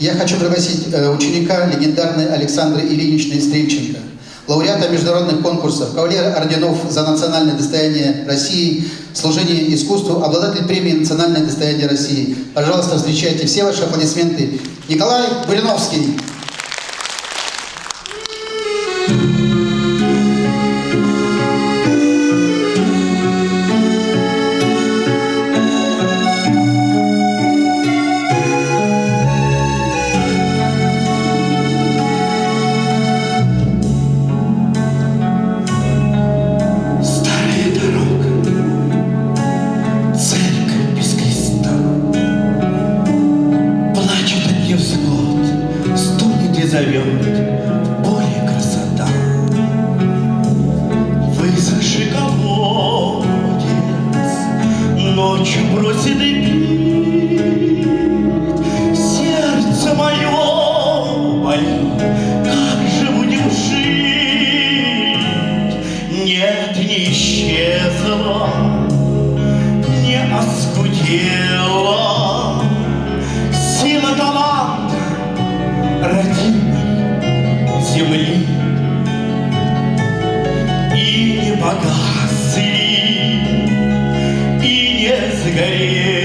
Я хочу пригласить э, ученика легендарной Александры Ильиничны Стрельченко, лауреата международных конкурсов, кавалера орденов за национальное достояние России, служение искусству, обладатель премии «Национальное достояние России». Пожалуйста, встречайте все ваши аплодисменты. Николай Буриновский. Зовет, поле красота. Высохший колодец, ночью бросит и. Сердце мое болит, как же будем жить? Нет, не исчезла, не оскудела погасли, и не сгорели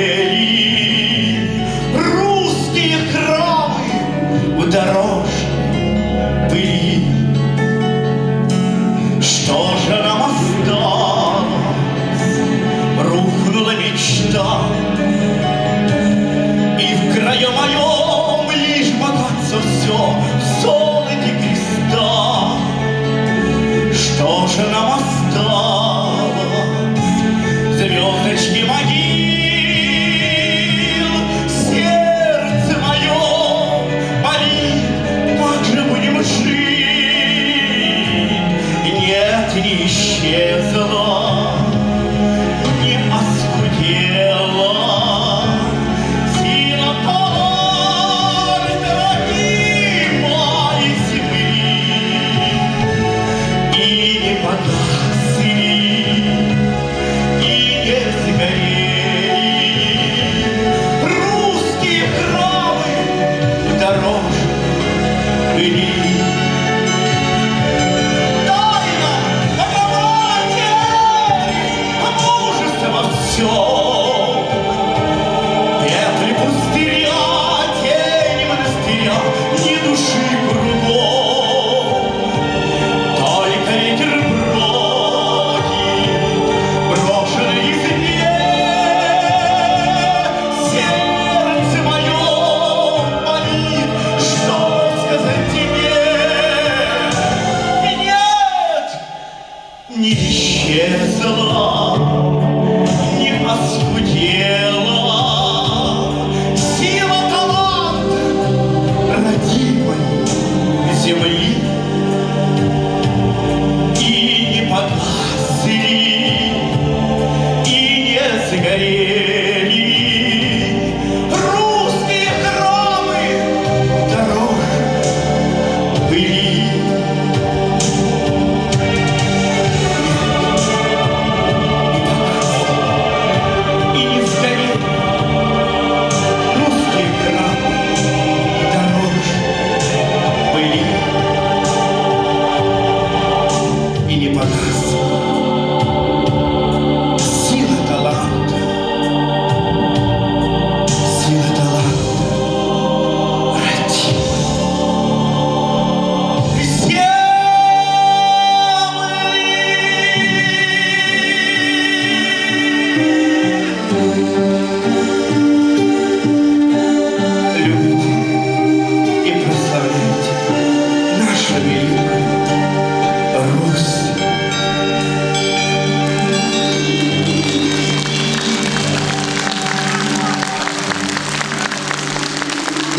не исчезла, не оскудела сила таланта родимой земли. И не погасли, и не сгорели русские храмы в дорожной исчезла, не оскудела не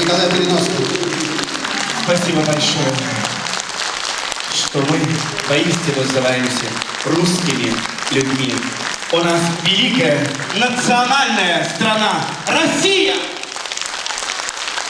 Николай Буриновский. Спасибо большое, что мы поистину называемся русскими людьми. У нас великая национальная страна Россия!